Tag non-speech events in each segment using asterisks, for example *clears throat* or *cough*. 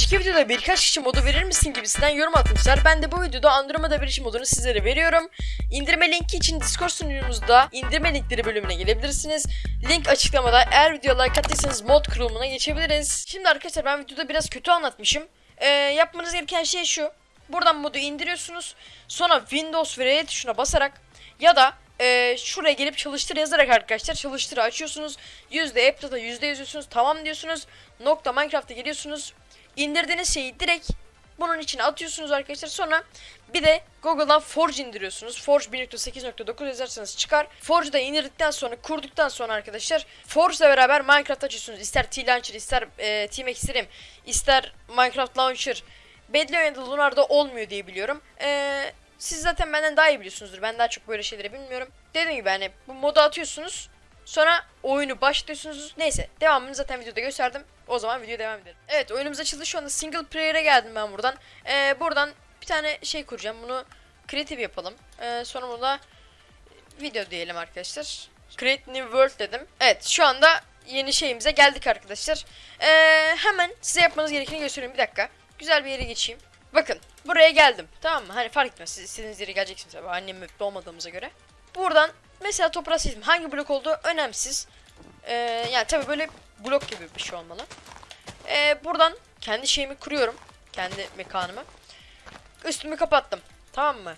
önceki videoda birkaç kişi modu verir misin gibisinden yorum atmışlar. Ben de bu videoda Andromeda Bridge modunu sizlere veriyorum. İndirme linki için Discord sunucumuzda indirme linkleri bölümüne gelebilirsiniz. Link açıklamada. Eğer video like attıysanız mod kurulumuna geçebiliriz. Şimdi arkadaşlar ben videoda biraz kötü anlatmışım. Ee, yapmanız gereken şey şu. Buradan modu indiriyorsunuz. Sonra Windows ve R tuşuna basarak ya da e, şuraya gelip çalıştır yazarak arkadaşlar çalıştırı açıyorsunuz. Yüzde app'ta yüzde yazıyorsunuz. Tamam diyorsunuz. Nokta Minecraft'a geliyorsunuz. İndirdiğiniz şeyi direkt bunun içine atıyorsunuz arkadaşlar. Sonra bir de Google'dan Forge indiriyorsunuz. Forge 1.8.9 yazarsanız çıkar. Forge'da indirdikten sonra kurduktan sonra arkadaşlar Forge'la beraber Minecraft açıyorsunuz. İster T-Launcher, ister e, Team Extreme, ister Minecraft Launcher. Bedli ya da Lunar'da olmuyor diye biliyorum. Eee siz zaten benden daha iyi biliyorsunuzdur. Ben daha çok böyle şeyleri bilmiyorum. Dediğim gibi hani bu modu atıyorsunuz. Sonra oyunu başlatıyorsunuz. Neyse devamını zaten videoda gösterdim. O zaman video devam edelim. Evet oyunumuz açıldı. Şu anda single player'e geldim ben buradan. Ee, buradan bir tane şey kuracağım. Bunu creative yapalım. Ee, sonra burada video diyelim arkadaşlar. Create New World dedim. Evet şu anda yeni şeyimize geldik arkadaşlar. Ee, hemen size yapmanız gerekeni göstereyim. Bir dakika. Güzel bir yere geçeyim. Bakın buraya geldim. Tamam mı? Hani fark etmez. Siz istediğiniz yere geleceksiniz. Tabii annem mutlu olmadığımıza göre. Buradan mesela toprağı seçtim. Hangi blok olduğu önemsiz. Ee, yani tabii böyle blok gibi bir şey olmalı. Ee, buradan kendi şeyimi kuruyorum. Kendi mekanımı. Üstümü kapattım. Tamam mı?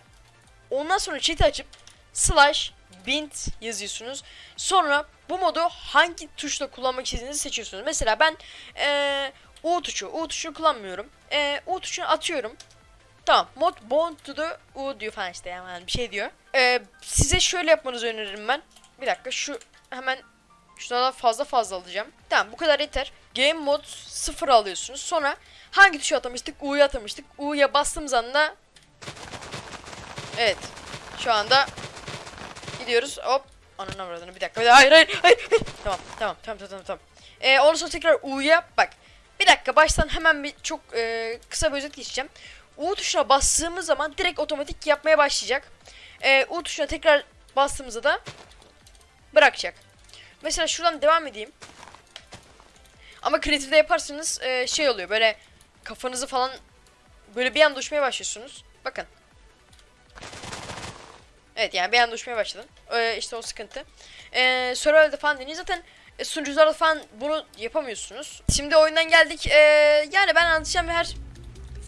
Ondan sonra chat'i açıp slash bint yazıyorsunuz. Sonra bu modu hangi tuşla kullanmak istediğinizi seçiyorsunuz. Mesela ben ee, U tuşu. U tuşunu kullanmıyorum. Ee, U tuşunu atıyorum. Tamam. Mod bond to the U diyor falan işte yani bir şey diyor. Ee, size şöyle yapmanızı öneririm ben. Bir dakika şu hemen şunlardan fazla fazla alacağım. Tamam bu kadar yeter. Game mod 0 alıyorsunuz. Sonra hangi tuşu atamıştık? U'yu atamıştık. U'ya bastığımız anda Evet. Şu anda gidiyoruz. Hop. Ananı avradını bir dakika. Hayır hayır hayır. hayır. Tamam tamam tamam tamam tamam. Ee, ondan sonra tekrar U'ya bak. Bir dakika baştan hemen bir çok e, kısa bir özet geçeceğim. U tuşuna bastığımız zaman direkt otomatik yapmaya başlayacak. E, U tuşuna tekrar bastığımızda da bırakacak. Mesela şuradan devam edeyim. Ama kreatifde yaparsanız e, şey oluyor böyle kafanızı falan böyle bir anda uçmaya başlıyorsunuz. Bakın. Evet yani bir anda uçmaya başladın. E, işte o sıkıntı. E, Survival'de falan deneyin. Zaten e, sunucularda falan bunu yapamıyorsunuz. Şimdi oyundan geldik. E, yani ben anlatacağım her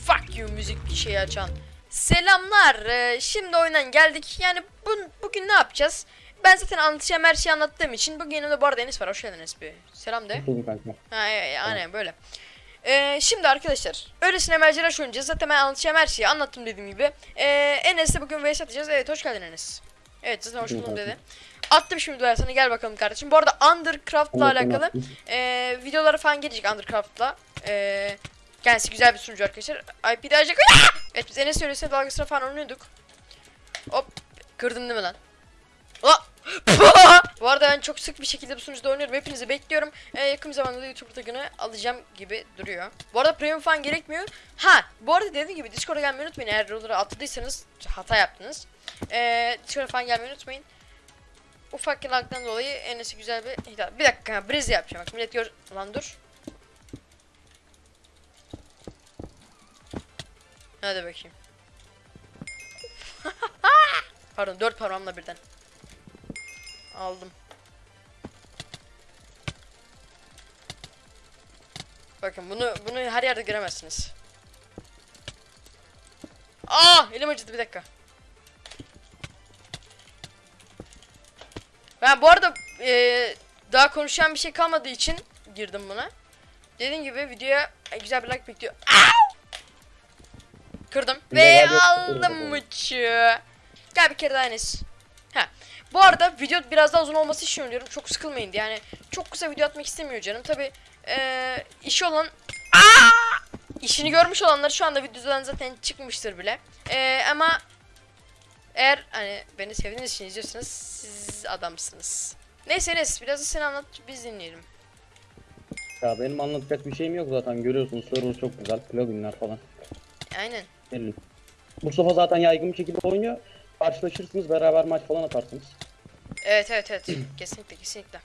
fuck you müzik şeyi açan. Selamlar. E, şimdi oyundan geldik. Yani bu, bugün ne yapacağız? Ben zaten anlatacağım her şeyi anlattığım için bugün yanımda bu arada Enes var. Hoş geldin Enes bir. Selam de. Ha, e, e, aynen böyle. Ee, şimdi arkadaşlar öylesine merceraş oynayacağız. Zaten ben anlatacağım her şeyi anlattım dediğim gibi. Ee, Enes'le bugün vs atacağız. Evet hoş geldin Enes. Evet zaten hoş buldum dedi. Attım şimdi duyar sana gel bakalım kardeşim. Bu arada Undercraft'la alakalı evet. ee, videoları falan gelecek Undercraft'la. Ee, kendisi güzel bir sunucu arkadaşlar. IP de açacak. Evet biz Enes öylesine dalgasına falan oynuyorduk. Hop kırdın değil mi lan? Aa! *laughs* Bu arada ben çok sık bir şekilde bu sunucuda oynuyorum. Hepinizi bekliyorum. Ee, yakın zamanda da YouTube tagını alacağım gibi duruyor. Bu arada premium falan gerekmiyor. Ha, bu arada dediğim gibi Discord'a gelmeyi unutmayın. Eğer rolleri atladıysanız hata yaptınız. Ee, Discord'a falan gelmeyi unutmayın. Ufak yılaktan dolayı Enes'e güzel bir. Bir dakika, Briz yapacağım. Bak millet gör... Lan dur. Hadi bakayım. *laughs* Pardon, dört parmağımla birden. Aldım. Bakın bunu bunu her yerde göremezsiniz. Aa, elim acıdı bir dakika. Ben bu arada eee, daha konuşan bir şey kalmadığı için girdim buna. Dediğim gibi videoya e, güzel bir like bekliyor. Kırdım ve aldım mıçı. Gel bir kere daha Enes. Ha. Bu arada video biraz daha uzun olması için söylüyorum. Çok sıkılmayın diye. Yani çok kısa video atmak istemiyor canım. Tabi eee işi olan Aa! işini görmüş olanlar şu anda videodan zaten çıkmıştır bile. Eee, ama eğer hani beni sevdiğiniz için izliyorsanız siz adamsınız. Neyse Enes biraz da sen anlat biz dinleyelim. Ya benim anlatacak bir şeyim yok zaten görüyorsunuz server çok güzel pluginler falan. Aynen. Belli. Mustafa zaten yaygın bir şekilde oynuyor. Karşılaşırsınız beraber maç falan atarsınız. Evet evet evet. *clears throat* kesinlikle kesinlikle.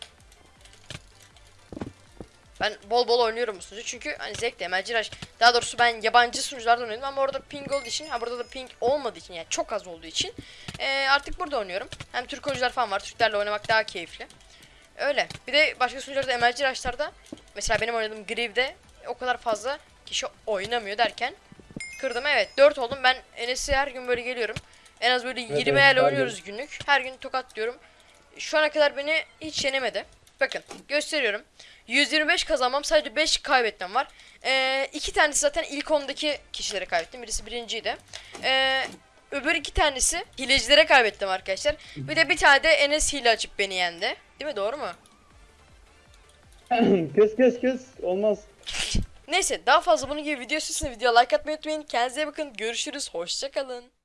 Ben bol bol oynuyorum bu sunucu çünkü hani zevkli MLG Rush. Daha doğrusu ben yabancı sunucularda oynadım ama orada ping olduğu için, ha burada da ping olmadığı için yani çok az olduğu için eee, artık burada oynuyorum. Hem Türk oyuncular falan var. Türklerle oynamak daha keyifli. Öyle. Bir de başka sunucularda MLG Rush'larda mesela benim oynadığım Grieve'de o kadar fazla kişi oynamıyor derken kırdım. Evet 4 oldum. Ben Enes'e her gün böyle geliyorum. En az böyle 20 evet, el her gün. oynuyoruz günlük. Her gün tokat diyorum. Şu ana kadar beni hiç yenemedi. Bakın gösteriyorum. 125 kazanmam sadece 5 kaybetmem var. Ee, iki tanesi zaten ilk 10'daki kişilere kaybettim. Birisi birinciydi. Ee, öbür iki tanesi hilecilere kaybettim arkadaşlar. Bir de bir tane de Enes hile açıp beni yendi. Değil mi doğru mu? kös kös kös. Olmaz. *laughs* Neyse daha fazla bunun gibi video istiyorsanız videoya like atmayı unutmayın. Kendinize bakın. Görüşürüz. Hoşçakalın.